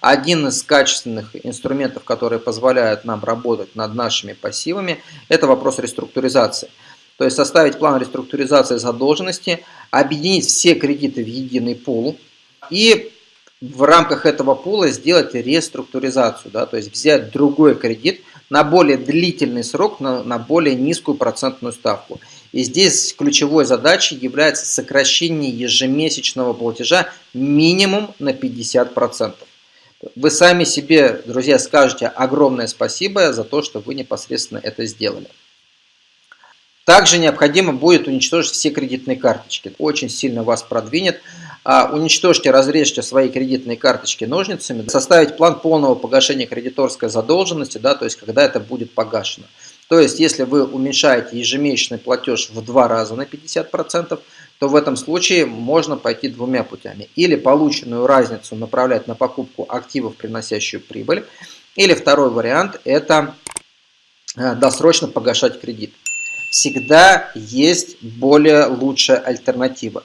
один из качественных инструментов, которые позволяют нам работать над нашими пассивами, это вопрос реструктуризации. То есть составить план реструктуризации задолженности, объединить все кредиты в единый пул и в рамках этого пула сделать реструктуризацию, да, то есть взять другой кредит на более длительный срок, на, на более низкую процентную ставку. И здесь ключевой задачей является сокращение ежемесячного платежа минимум на 50%. Вы сами себе, друзья, скажете огромное спасибо за то, что вы непосредственно это сделали. Также необходимо будет уничтожить все кредитные карточки. Очень сильно вас продвинет. А, уничтожьте, разрежьте свои кредитные карточки ножницами, составить план полного погашения кредиторской задолженности, да, то есть когда это будет погашено. То есть, если вы уменьшаете ежемесячный платеж в два раза на 50%, то в этом случае можно пойти двумя путями. Или полученную разницу направлять на покупку активов, приносящую прибыль. Или второй вариант – это э, досрочно погашать кредит. Всегда есть более лучшая альтернатива.